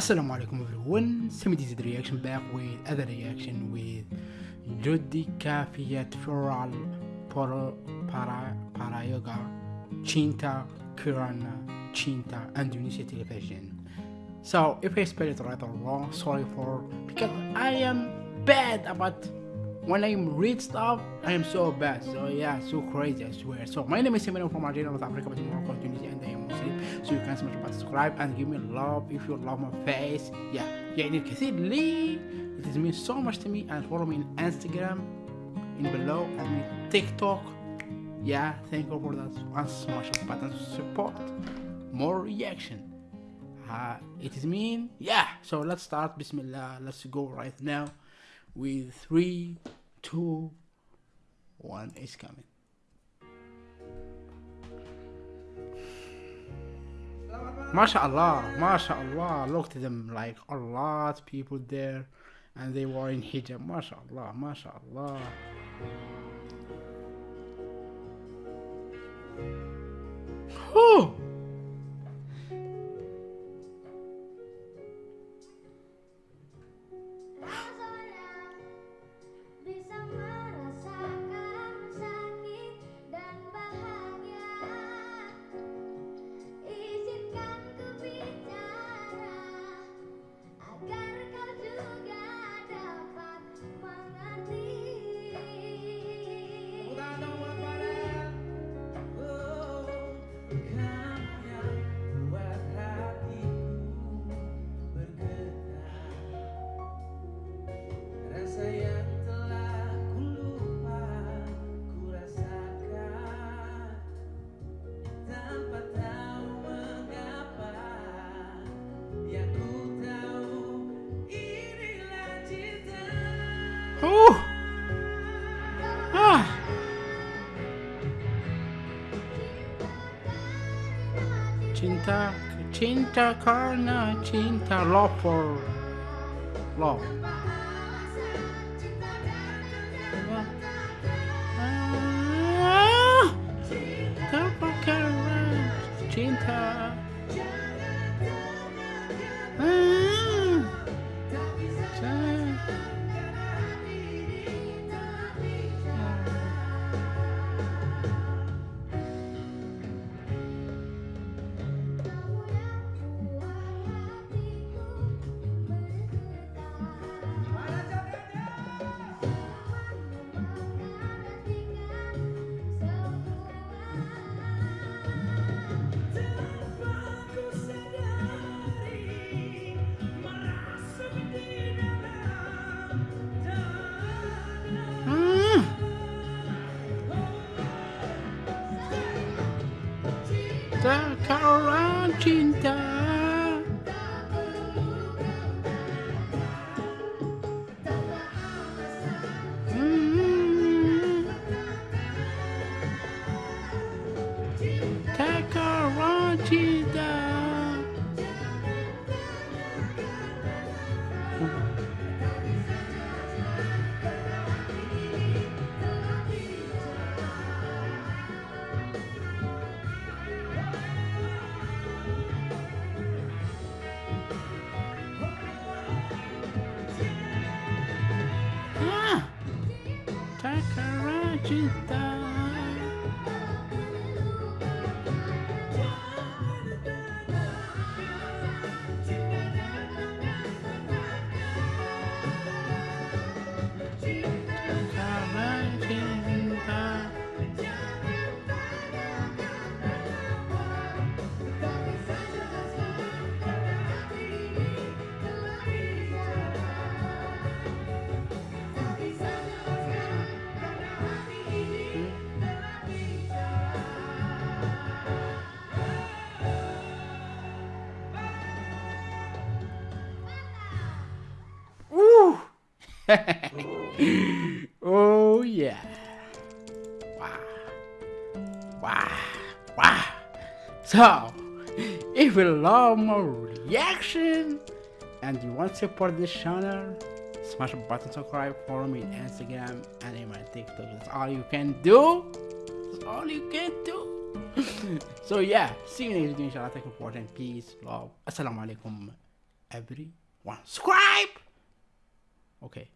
Assalamu alaikum everyone, did reaction back with other reaction with Jodi Kafiyat Floral Para Para Para Yoga Chinta Kirana Chinta and Indonesia television. So if I spell it right or wrong, sorry for because I am bad about when I read stuff, I am so bad. So yeah, so crazy, I swear. So my name is Simon from Algeria, North Africa, but in Morocco, Tunisia, and I am Muslim. So you can smash button, subscribe and give me love if you love my face. Yeah, يعني الكثير لي. It is means so much to me and follow me on Instagram in below and TikTok. Yeah, thank you for that. And smash the button to support more reaction. Uh, it is mean yeah. So let's start. Bismillah. Let's go right now with three, two, one is coming. MashaAllah, MashaAllah, look at them like a lot people there and they were in hijab. MashaAllah, MashaAllah. Whew. Cinta, cinta karena cinta love for love. Takaran cinta Takaran cinta oh yeah. Wow. Wow. Wow. So, if you love more reaction and you want to support this channel, smash the button subscribe, follow me on Instagram and in my TikTok. That's all you can do. That's all you can do. so yeah, see you next video inshallah. Take important. Peace, love. Assalamu alaikum. everyone subscribe okay